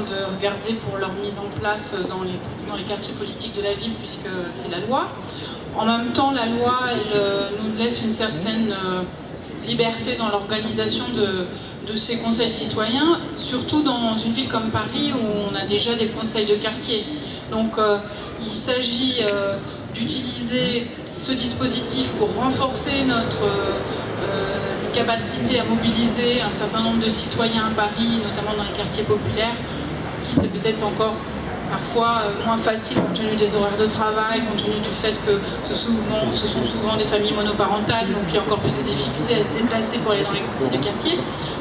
de regarder pour leur mise en place dans les, quartiers politiques de la ville, puisque c'est la loi. En même temps, la loi, elle nous laisse une certaine liberté dans l'organisation de, ces conseils citoyens, surtout dans une ville comme Paris où on a déjà des conseils de quartier. Donc il s'agit d'utiliser ce dispositif pour renforcer notre capacité à mobiliser un certain nombre de citoyens à Paris, notamment dans les quartiers populaires, c'est peut-être encore parfois euh, moins facile compte tenu des horaires de travail, compte tenu du fait que ce, sont souvent des familles monoparentales, donc il y a encore plus de difficultés à se déplacer pour aller dans les conseils de quartier.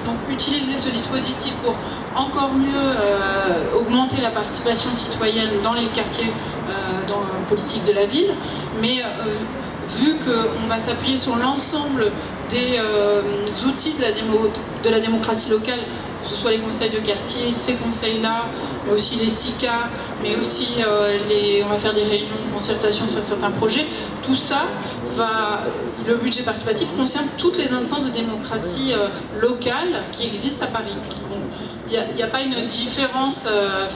Donc utiliser ce dispositif pour encore mieux euh, augmenter la participation citoyenne dans les quartiers euh, dans la politique de la ville, mais vu qu'on va s'appuyer sur l'ensemble des euh, outils de la démocratie locale, que ce soit les conseils de quartier, ces conseils-là, mais aussi les SICA, mais aussi euh, les, on va faire des réunions, concertations sur certains projets. Tout ça, va, le budget participatif concerne toutes les instances de démocratie euh, locale qui existent à Paris. Il n'y a, pas une différence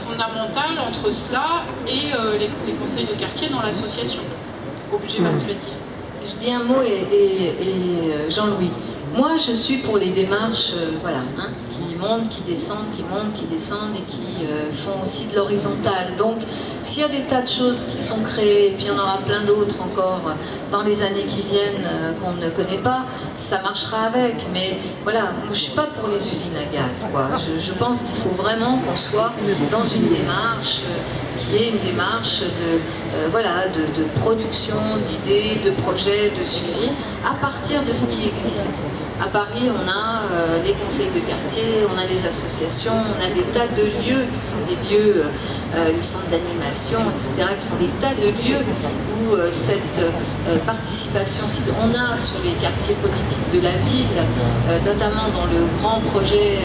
fondamentale entre cela et les, conseils de quartier dans l'association, au budget participatif. Je dis un mot et, euh, Jean-Louis. Moi, je suis pour les démarches euh, voilà, hein, qui montent, qui descendent, qui montent, qui descendent et qui euh, font aussi de l'horizontale. Donc, s'il y a des tas de choses qui sont créées, et puis il y en aura plein d'autres encore dans les années qui viennent qu'on ne connaît pas, ça marchera avec. Mais voilà, je ne suis pas pour les usines à gaz. Je, pense qu'il faut vraiment qu'on soit dans une démarche qui est une démarche de, voilà, de, production, d'idées, de projets, de suivi, à partir de ce qui existe. À Paris, on a euh, les conseils de quartier, on a des associations, on a des tas de lieux qui sont des lieux, euh, des centres d'animation, etc., qui sont des tas de lieux où euh, cette participation, on a sur les quartiers politiques de la ville, notamment dans le grand projet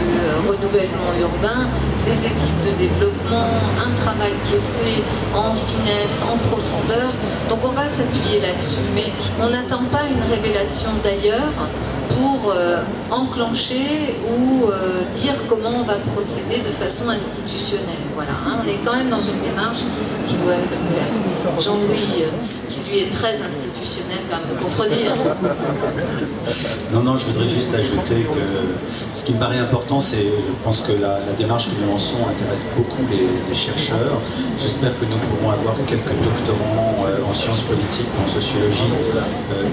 de renouvellement urbain, des équipes de développement, un travail qui est fait en finesse, en profondeur. Donc on va s'appuyer là-dessus, mais on n'attend pas une révélation d'ailleurs pour euh, enclencher ou euh, dire comment va procéder de façon institutionnelle. Voilà, hein. on est quand même dans une démarche qui doit être ouverte. Jean-Louis, euh, qui lui est très institutionnel, va me contredire. Non, non, je voudrais juste ajouter que ce qui me paraît important, c'est, je pense que la, démarche que nous lançons intéresse beaucoup les, chercheurs. J'espère que nous pourrons avoir quelques doctorants en sciences politiques, en sociologie,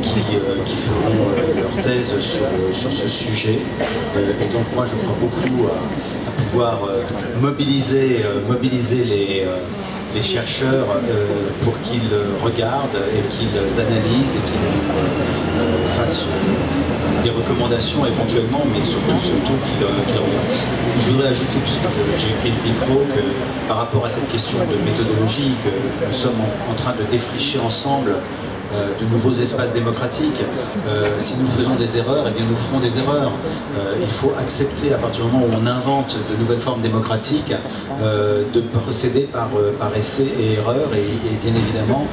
qui, qui feront leur thèse sur, ce sujet. Euh, et donc moi je crois beaucoup à, pouvoir euh, mobiliser, euh, mobiliser les, les chercheurs pour qu'ils regardent et qu'ils analysent et qu'ils fassent des recommandations éventuellement, mais surtout, surtout regardent. Je voudrais ajouter, puisque j'ai pris le micro, que par rapport à cette question de méthodologie, que nous sommes en train de défricher ensemble euh, de nouveaux espaces démocratiques. Euh, si nous faisons des erreurs, eh bien nous ferons des erreurs. Euh, il faut accepter à partir du moment où on invente de nouvelles formes démocratiques de procéder par, par essai et erreur et, bien évidemment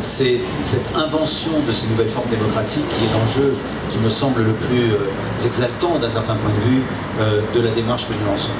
c'est cette invention de ces nouvelles formes démocratiques qui est l'enjeu qui me semble le plus exaltant d'un certain point de vue de la démarche que nous lançons.